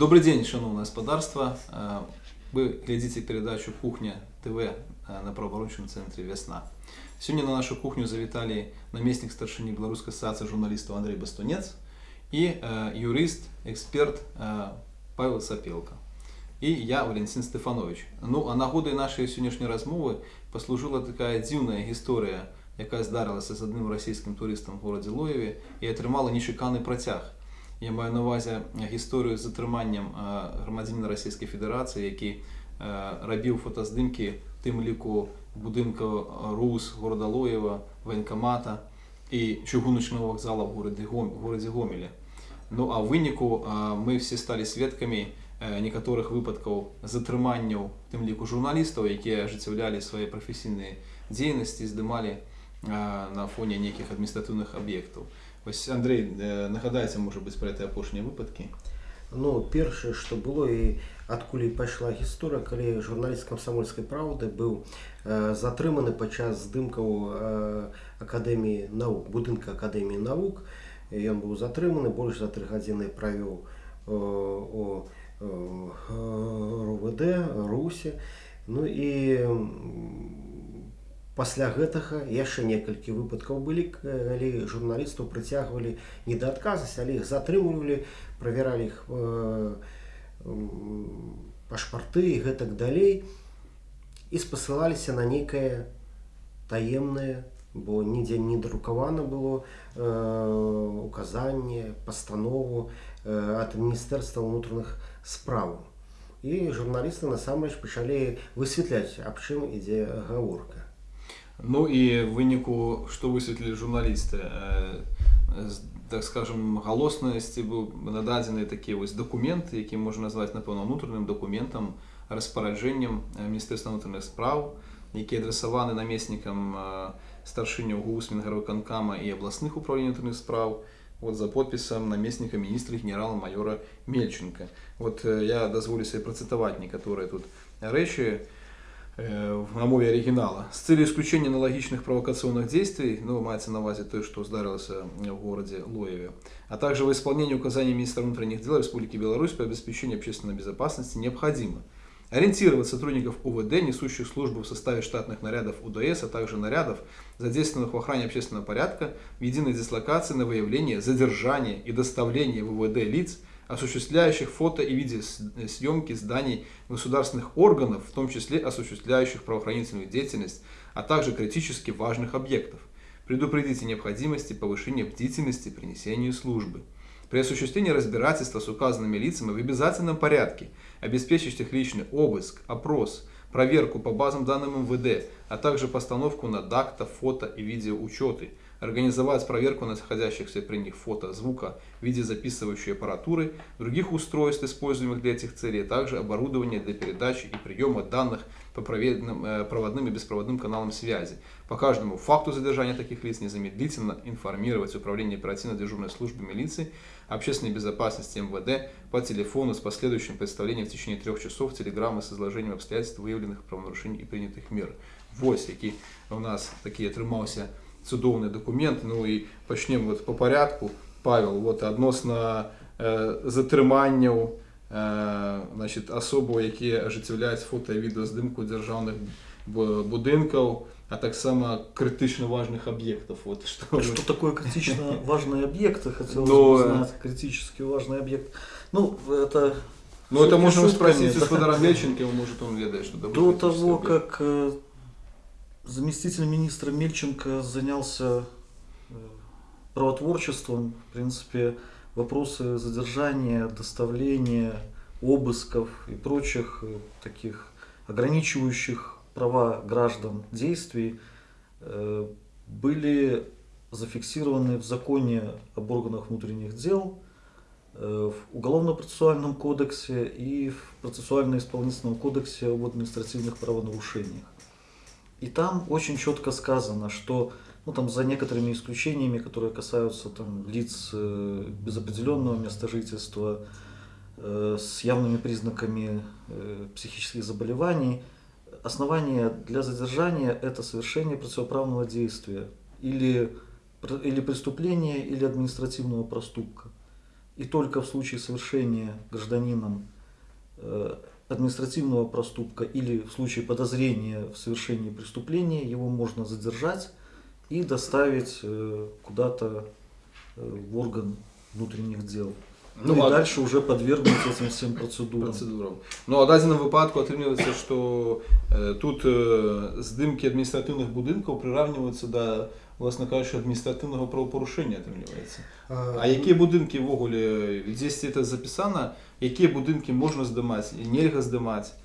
Добрый день, шановное господарство. Вы глядите передачу «Кухня ТВ» на правооборончому центре «Весна». Сегодня на нашу кухню завітали наместник старшини Белорусской ассоциации журналистов Андрей Бастунец и юрист, эксперт Павел Сапелко. И я, Валентин Стефанович. Ну, а нагодою нашої сьогоднішньої розмови послужила така дивна історія, яка здарилася з одним російським туристом в городі Лоєві і отримала нечеканий протяг. Я маю на увазі історію з затриманням громадянина Російської Федерації, який робив фотоздимки в тим ліку будинку РУС города Лоєва, воєнкомата і чугуночного вокзалу в городі, в городі Гомелі. Ну а в виніку ми всі стали свідками некаторых выпадкаў затрыманняў тым ліку журналістаў якія ажыццяўлялі свае прафесійныя дзейнасці здымалі на фоне нейкіх адміністратыўных аб'ектаў Вось Андрей нагадаеце можа быць пра этой апошнія выпадкі Ну першае што было і адкуль пайшла гісторыя калі журналіст камсамольскай праўды быў э, затрыманы падчас здымкаў э, акадэміі наук будынка акадэміі навук ён быў затрыманы больш за тры гадзіны правёў э, у РУВД Русі. Ну і пасля гэтага яшчэ некалькі выпадкаў былі калі журналістаў прыцягвалі не да адказаць але іх затрымлівалі правяралі іх э, пашпарты і гэтак далей і спасылаліся на нейкае таемнае бо нідзе не друкавана было э, указанне пастанову э, ад міністэрства ўнутраных справаў. І журналісты насамрэч пачалі высвятляць аб чым ідзе гаворка Ну і выніку што высветлілі журналісты так скажем галоснасці быў нададзены такі вось дакумент які можна назваць напэўна унутраным дакументам распараджэннем міністэрства унутраных спраў які адрасаваны намеснікам старшыняў гус мінгарвыканкама і абласных управлений унутраных спраў вот за подпісам намесніка міністра генерала майора мельченко вот я дазволю себе працытаваць некаторыя тут рэчы Э, на мове оригинала. С целью исключения аналогичных провокационных действий, ну, мається на увазе то, что здарилося в городе Лоеве, а также в исполнении указаний министра внутренних дел Республики Беларусь по обеспечению общественной безопасности необходимо ориентировать сотрудников УВД, несущих службу в составе штатных нарядов УДС, а также нарядов, задействованных в охране общественного порядка, в единой дислокации на выявление, задержание и доставление в УВД лиц, осуществляющих фото и видеосъемки зданий государственных органов, в том числе осуществляющих правоохранительную деятельность, а также критически важных объектов. Предупредите необходимости повышения бдительности при несении службы. При осуществлении разбирательства с указанными лицами в обязательном порядке обеспечить их личный обыск, опрос, проверку по базам данным МВД, а также постановку на дакта, фото и видеоучеты – организовать проверку находящихся при них фото, звука, видеозаписывающей аппаратуры, других устройств, используемых для этих целей, а также оборудование для передачи и приема данных по э, проводным и беспроводным каналам связи. По каждому факту задержания таких лиц незамедлительно информировать Управление оперативно-дежурной службы милиции, общественной безопасности МВД по телефону с последующим представлением в течение трех часов телеграммы с изложением обстоятельств, выявленных правонарушений и принятых мер. Вось, які у нас такие атрымаўся цудоўны документ ну і пачнем вот по порядку павел вот адносна э, затрыманняў э, значит асобу якія ажыццяўляюць фото відэаздымку дзяржаўных будынкаў а таксама крытычна важных объектов вот что что такое критично важные объекты хотел Но... критически важный объект ну это ну это можно спросить господара Мельченко может он ведает что до того как э, заместитель министра Мельченко занялся э, правотворчеством. В принципе, вопросы задержания, доставления, обысков и прочих э, таких ограничивающих права граждан действий э, были зафиксированы в законе об органах внутренних дел, в Уголовно-процессуальном кодексе и в процессуально-исполнительном кодексе об административных правонарушениях. И там очень четко сказано, что ну, там, за некоторыми исключениями, которые касаются там, лиц э, без определенного места жительства, э, с явными признаками э, психических заболеваний, основание для задержания – это совершение противоправного действия или, или преступления, или административного проступка. и только в случае совершения гражданином э, административного проступка или в случае подозрения в совершении преступления его можно задержать и доставить э, куда-то э, в орган внутренних дел. Ну, Ну, и а- дальше уже подвергнуть этим всем процедурам. Процедурам. Ну, а в дадзеным випадку атрымліваецца, што э, тут э, здымкі адміністратыўных будынкаў прыраўніваюцца да власна кажучы адміністратыўнага правапарушэння атрымліваецца. А якія будынкі ўвогуле дзесьці это запісана, якія будынкі можна здымаць і нельга здымаць?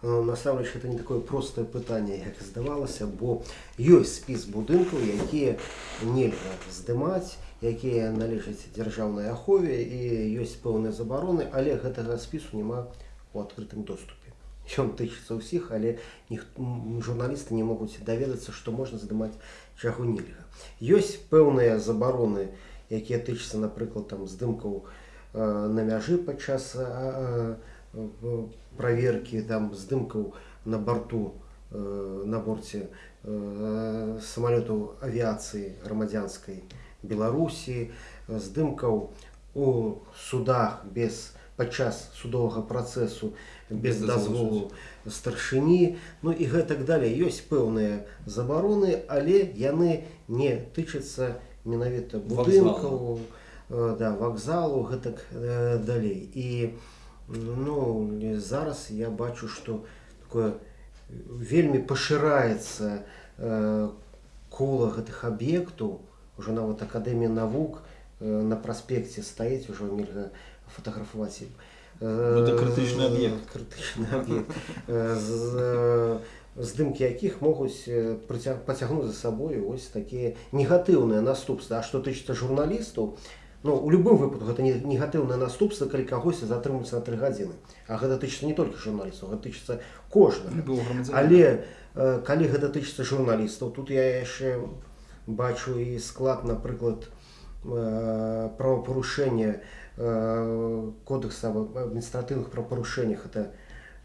Ну, Насамрэч это не такое простае пытанне, як здавалася, бо ёсць спіс будынкаў, якія нельга здымаць, якія належаць дзяржаўнай ахове і ёсць пэўныя забароны, але гэтага спісу няма у адкрытым доступе. Ён тычыцца ўсіх, але ніх, журналісты не могуць даведацца, што можна здымаць чаго нельга. Ёсць пэўныя забароны, якія тычацца, напрыклад, там здымкаў э, на мяжы падчас э, э, праверкі там здымкаў на борту э, на борце э, самалётаў авіяцыі грамадзянскай Беларусі, здымкаў у судах без падчас судовага працэсу без Без дазволу дазволу старшыні ну і гэтак далей ёсць пэўныя забароны але яны не тычацца менавіта будынкаў э, да вакзалу гэтак э, далей і ну зараз я бачу што такое вельмі пашыраецца э, кола гэтых аб'ектаў уже нават акадэмія навук э, на праспекце стаіць ужо нельга фатаграфаваць ім. Э, Гэта крытычны аб'ект. крытычны аб'ект Э, з э, здымкі якіх могуць пацягнуць за сабою ось такія негатыўныя наступствы А што тычыцца журналістаў ну у любым выпадку гэта не негатыўнае наступства калі кагосьці затрымуцца на тры гадзіны А гэта тычыцца не толькі журналістаў гэта тычыцца кожнага але калі гэта тычыцца журналістаў тут я яшчэ бачу і склад напрыклад правапарушэння кодекса аб адміністратыўных правапарушэннях это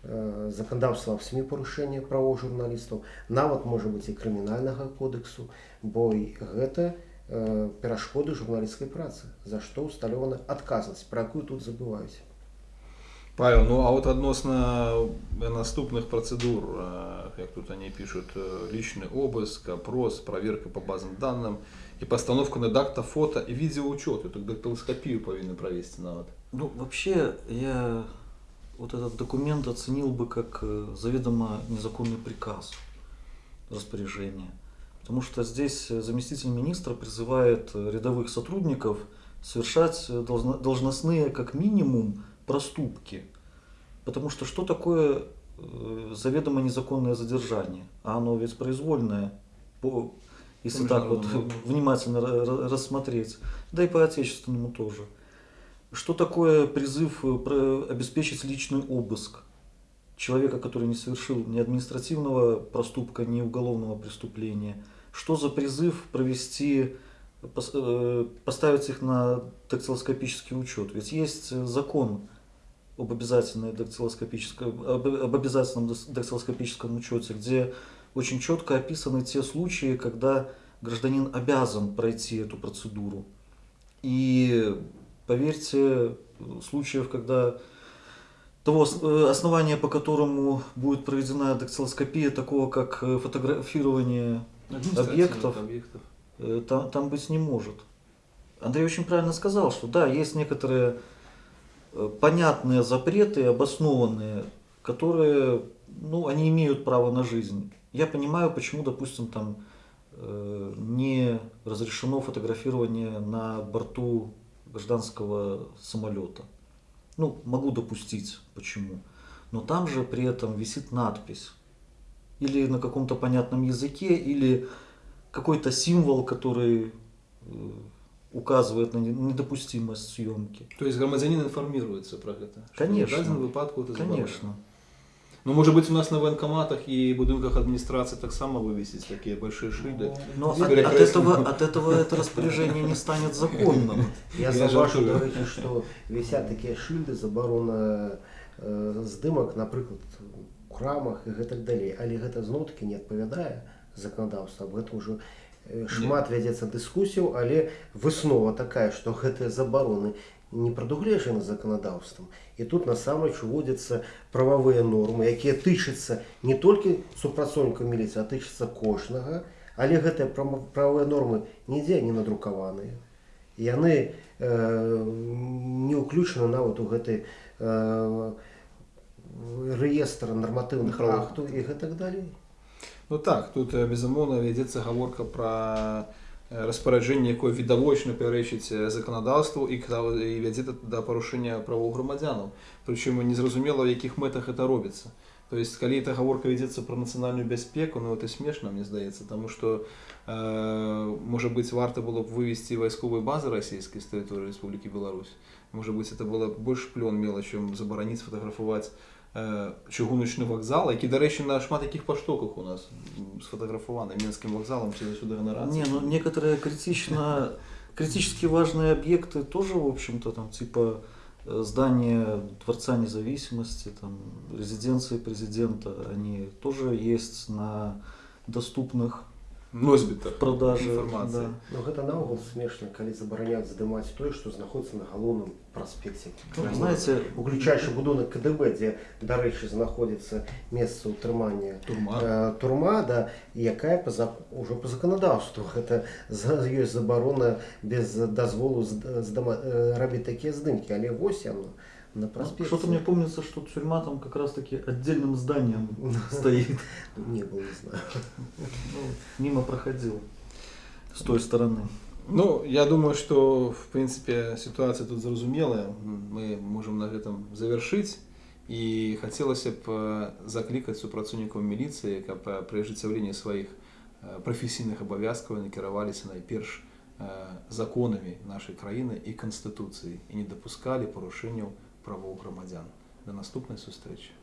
э, заканадаўства аб сМ парушэння правоў журналістаў нават можа быць і крымінальнага кодексу бо і гэта э, перашкоды журналісцкай працы за што ўсталёвана адказнасць пра якую тут забываюць Павел, ну а вот относно наступных процедур, э, как тут они пишут, э, личный обыск, опрос, проверка по базам данным и постановка на дакта фото и видеоучет. Это дактилоскопию повинны провести навод. Ну, вообще, я вот этот документ оценил бы как э, заведомо незаконный приказ распоряжения. Потому что здесь э, заместитель министра призывает рядовых сотрудников совершать должно- должностные, как минимум, проступки. Потому что что такое заведомо незаконное задержание? А оно ведь произвольное, по, если так вот внимательно ра- ра- рассмотреть. Да и по отечественному тоже. Что такое призыв э, обеспечить личный обыск человека, который не совершил ни административного проступка, ни уголовного преступления? Что за призыв провести, э, поставить их на дактилоскопический учет? Ведь есть э, закон об, обязательной дактилоскопическом, об, об обязательном дактилоскопическом учете, где очень четко описаны те случаи, когда гражданин обязан пройти эту процедуру. И поверьте, случаев, когда того э, основания, по которому будет проведена дактилоскопия, такого как э, фотографирование Объектов. объектов. Э, там, там быть не может. Андрей очень правильно сказал, что да, есть некоторые понятные запреты, обоснованные, которые, ну, они имеют право на жизнь. Я понимаю, почему, допустим, там э, не разрешено фотографирование на борту гражданского самолета. Ну, могу допустить, почему. Но там же при этом висит надпись. Или на каком-то понятном языке, или какой-то символ, который э, указывает на не- недопустимость съемки. То есть громадянин информируется про это? что Конечно. В дадзеным выпадку это забавно. Конечно. Ну, может быть, у нас на военкоматах и будинках администрации так само вывесить такие большие шильды. Но С от, от перекрестным. этого, от этого это распоряжение не станет законным. Я Я заўважыў жартую. дарэчы што вісят такія шыльды забарона э, здымак напрыклад у крамах і гэтак далей але гэта зноў таки не адпавядае заканадаўства аб гэтым ужо Э, шмат вядзецца дыскусіяў але выснова такая што гэтыя забароны не прадугледжаны заканадаўствам і тут насамрэч уводзяцца прававыя нормы якія тычацца не толькі супрацоўнікаў міліцыі а тычацца кожнага. Але гэтыя прававыя нормы нідзе не надрукаваныя. Яны э, не ўключаны нават у гэты э, рэестр нарматыўных Правовых. актаў і гэтак далей Ну так, тут э, безумоўна вядзецца гаворка пра э, распараджэнне, якое відавочна пярэчыць э, заканадаўству і, кра- і вядзе да- да парушэння правоў грамадзянаў. Прычым незразумела, у якіх мэтах это робіцца. То есть, калі эта гаворка вядзецца пра нацыянальную бяспеку, ну это смешна, мне здаецца, таму што э, можа быць варта было б вывесці вайсковыя базы расійскай з тэрыторыі Рэспублікі Беларусь. Можа быць, это было б больш плён мела, чым забараніць фатаграфаваць э, чыгуначны вакзал, які, дарэчы, на шмат якіх паштоках у нас м, сфотаграфаваны мінскім вакзалам ці сюды ганарацыя. Не, ну некоторые критично, критически важные объекты тоже, в общем-то, там типа э, здание Дворца независимости, там, резиденции президента, они тоже есть на доступных носьбітах продаже. інфармацыі. да. Ну гэта наогул смешна, калі забараняць здымаць тое, што знаходіцца на галоўным праспекце. Ну, знаете, уключаючы будынак КДБ, дзе дарэчы знаходзіцца месца ўтрымання Турма. э, турма, да, якая па зак... ужо па заканадаўству гэта за... ёсць забарона без дазволу з... здама... э, рабіць такія здымкі, але вось яно на Ну, праспекце. Что-то мне помнится, что тюрьма там как раз-таки отдельным зданием стоит. не было, не знаю. Ну, мимо проходил с той стороны. Ну, я думаю, што в прынцыпе сітуацыя тут зразумелая. Мы можам на гэтым завяршыць і хацелася б э, заклікаць супрацоўнікаў міліцыі, каб э, пры ажыццяўленні сваіх э, прафесійных абавязкаў накіраваліся найперш э, законамі нашай краіны і канстытуцыі і не дапускалі парушэнняў правоў грамадзян. Да наступнай сустрэчы.